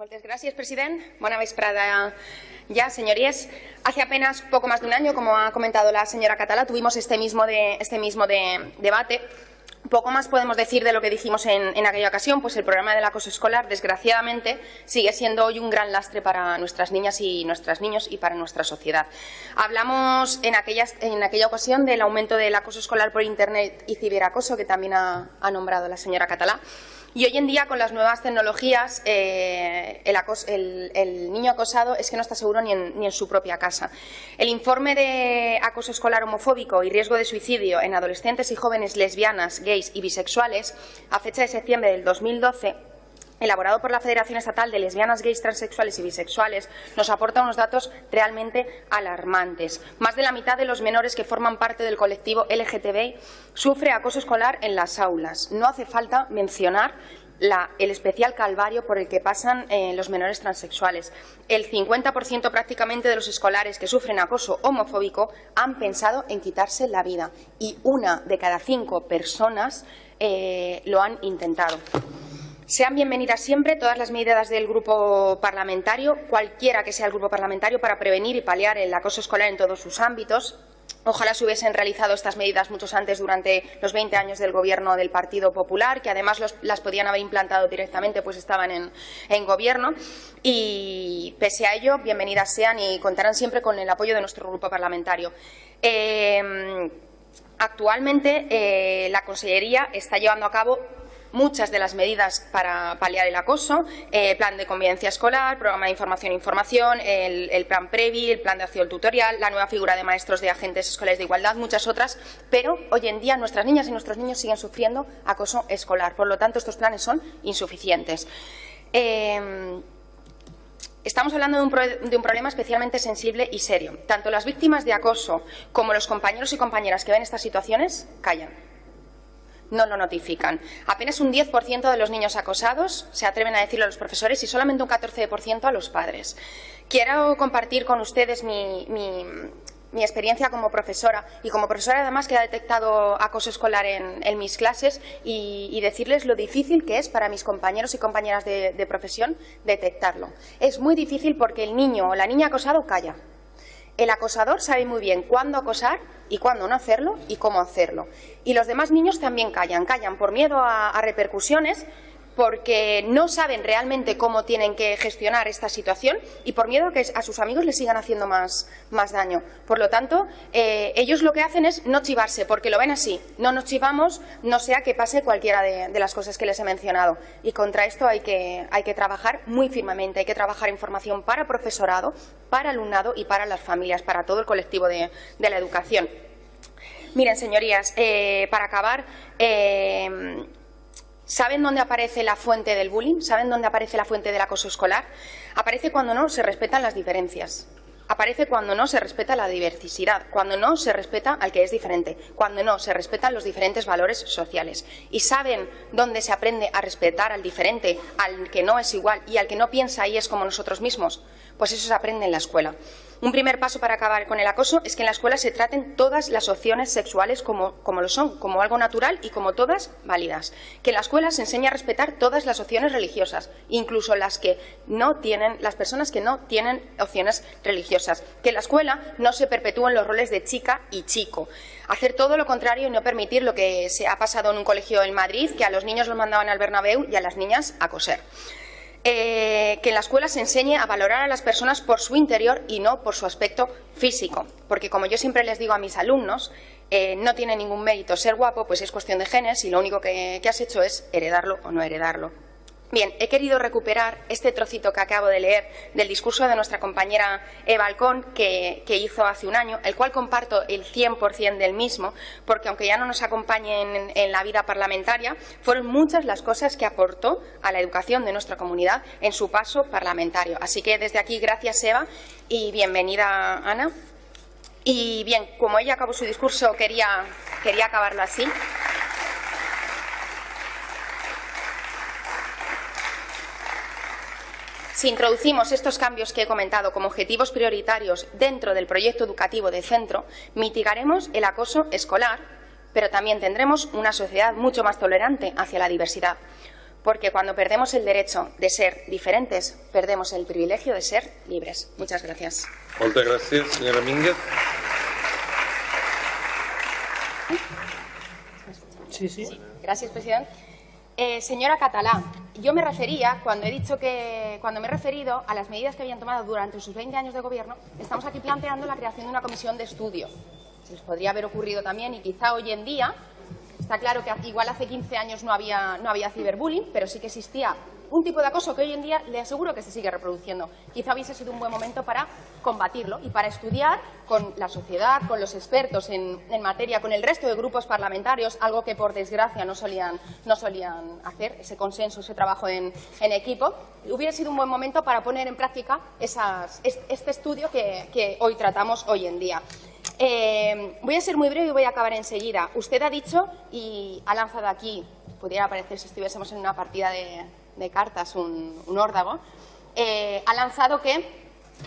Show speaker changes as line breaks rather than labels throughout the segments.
Moltes gràcies, president. Bona vesprada ya, señorías. Hace apenas poco más de un año, como ha comentado la señora Catalá, tuvimos este mismo, este mismo de, debate. Poco más podemos decir de lo que dijimos en, en, aquella ocasión, pues el programa del acoso escolar, desgraciadamente, sigue siendo hoy un gran lastre para nuestras niñas y nuestros niños y para nuestra sociedad. Hablamos en, en aquella ocasión del aumento del acoso escolar por Internet y ciberacoso, que también ha, nombrado la señora Catalá. Y hoy en día, con las nuevas tecnologías, eh, el, niño acosado es que no está seguro ni en, su propia casa. El informe de acoso escolar homofóbico y riesgo de suicidio en adolescentes y jóvenes lesbianas, gays y bisexuales, a fecha de septiembre del 2012, elaborado por la Federación Estatal de Lesbianas, Gays, Transexuales y Bisexuales, nos aporta unos datos realmente alarmantes. Más de la mitad de los menores que forman parte del colectivo LGTBI sufre acoso escolar en las aulas. No hace falta mencionar el especial calvario por el que pasan eh, los menores transexuales. El 50% prácticamente de los escolares que sufren acoso homofóbico han pensado en quitarse la vida y una de cada cinco personas eh, lo han intentado. Sean bienvenidas siempre todas las medidas del grupo parlamentario, cualquiera que sea el grupo parlamentario, para prevenir y paliar el acoso escolar en todos sus ámbitos. Ojalá se hubiesen realizado estas medidas muchos antes durante los 20 años del Gobierno del Partido Popular, que además las podían haber implantado directamente, pues estaban en, Gobierno. Y pese a ello, bienvenidas sean y contarán siempre con el apoyo de nuestro grupo parlamentario. Eh, actualmente, eh, la Consellería está llevando a cabo muchas de las medidas para paliar el acoso, eh, plan de convivencia escolar, programa de información e información, el, plan PREVI, el plan de acción tutorial, la nueva figura de maestros de agentes escolares de igualdad, muchas otras, pero hoy en día nuestras niñas y nuestros niños siguen sufriendo acoso escolar. Por lo tanto, estos planes son insuficientes. Em, estamos hablando de un, de un, problema especialmente sensible y serio. Tanto las víctimas de acoso como los compañeros y compañeras que ven estas situaciones callan no lo notifican. Apenas un 10% de los niños acosados se atreven a decirlo a los profesores y solamente un 14% a los padres. Quiero compartir con ustedes mi, experiencia como profesora y como profesora además que ha detectado acoso escolar en, mis clases y, decirles lo difícil que es para mis compañeros y compañeras de, de profesión detectarlo. Es muy difícil porque el niño o la niña acosado calla. El acosador sabe muy bien cuándo acosar y cuándo no hacerlo y cómo hacerlo. Y los demás niños también callan, callan por miedo a, repercusiones porque no saben realmente cómo tienen que gestionar esta situación y por miedo a que a sus amigos les sigan haciendo más, más daño. Por lo tanto, eh, ellos lo que hacen es no chivarse, porque lo ven así. No nos chivamos, no sea que pase cualquiera de, las cosas que les he mencionado. Y contra esto hay que, hay que trabajar muy firmemente, hay que trabajar en formación para profesorado, para alumnado y para las familias, para todo el colectivo de, la educación. Miren, señorías, eh, para acabar, eh, ¿Saben dónde aparece la fuente del bullying? ¿Saben dónde aparece la fuente del acoso escolar? Aparece cuando no se respetan las diferencias. Aparece cuando no se respeta la diversidad, cuando no se respeta al que es diferente, cuando no se respetan los diferentes valores sociales. ¿Y saben dónde se aprende a respetar al diferente, al que no es igual y al que no piensa y es como nosotros mismos? Pues eso se aprende en la escuela. Un primer paso para acabar con el acoso es que en la escuela se traten todas las opciones sexuales como, lo son, como algo natural y como todas válidas. Que en la escuela se enseñe a respetar todas las opciones religiosas, incluso las que no tienen, las personas que no tienen opciones religiosas. Que en la escuela no se perpetúen los roles de chica y chico. Hacer todo lo contrario y no permitir lo que se ha pasado en un colegio en Madrid, que a los niños los mandaban al Bernabéu y a las niñas a coser. Eh, que en la escuela se enseñe a valorar a las personas por su interior y no por su aspecto físico. Porque, como yo siempre les digo a mis alumnos, eh, no tiene ningún mérito ser guapo, pues es cuestión de genes y lo único que has hecho es heredarlo o no heredarlo. Bien, he querido recuperar este trocito que acabo de leer del discurso de nuestra compañera Eva Alcón, que, hizo hace un año, el cual comparto el 100% del mismo, porque aunque ya no nos acompañe en, en, la vida parlamentaria, fueron muchas las cosas que aportó a la educación de nuestra comunidad en su paso parlamentario. Así que desde aquí, gracias Eva y bienvenida Ana. Y bien, como ella acabó su discurso, quería, quería acabarlo así. Si introducimos estos cambios que he comentado como objetivos prioritarios dentro del proyecto educativo de centro, mitigaremos el acoso escolar, pero también tendremos una sociedad mucho más tolerante hacia la diversidad. porque cuando perdemos el derecho de ser diferentes, perdemos el privilegio de ser libres. Muchas gracias.
Muchas gracias, señora Mínguez.
Sí, sí.
Gracias, presidente. Eh, señora Catalá, yo me refería, cuando he dicho que, cuando me he referido a las medidas que habían tomado durante sus 20 años de gobierno, estamos aquí planteando la creación de una comisión de estudio. Se les podría haber ocurrido también y quizá hoy en día, está claro que igual hace 15 años no había, no había ciberbullying, pero sí que existía un tipo de acoso que hoy en día le aseguro que se sigue reproduciendo. Quizá hubiese sido un buen momento para combatirlo y para estudiar con la sociedad, con los expertos en, materia, con el resto de grupos parlamentarios, algo que por desgracia no solían, no solían hacer, ese consenso, ese trabajo en, equipo, hubiera sido un buen momento para poner en práctica este estudio que, hoy tratamos hoy en día. Eh, voy a ser muy breve y voy a acabar enseguida. Usted ha dicho y ha lanzado aquí, pudiera parecer si estuviésemos en una partida de, cartas, un, órdago, eh, ha lanzado que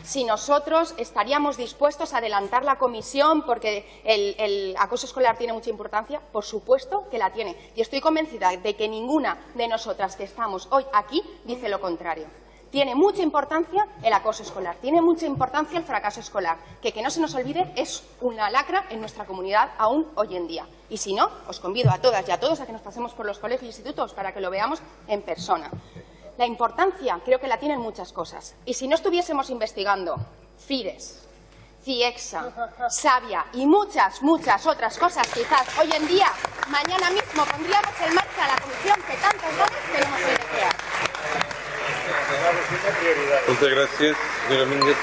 si nosotros estaríamos dispuestos a adelantar la comisión porque el, acoso escolar tiene mucha importancia, por supuesto que la tiene. Y estoy convencida de que ninguna de nosotras que estamos hoy aquí dice lo contrario. Tiene mucha importancia el acoso escolar, tiene mucha importancia el fracaso escolar, que que no se nos olvide es una lacra en nuestra comunidad aún hoy en día. Y si no, os convido a todas y a todos a que nos pasemos por los colegios e institutos para que lo veamos en persona. La importancia creo que la tienen muchas cosas. Y si no estuviésemos investigando FIDES, CIEXA, Sabia y muchas, muchas otras cosas, quizás hoy en día, mañana mismo, pondríamos en marcha la comisión que tantos veces tenemos que crear.
Muchas gracias, señora Mínguez.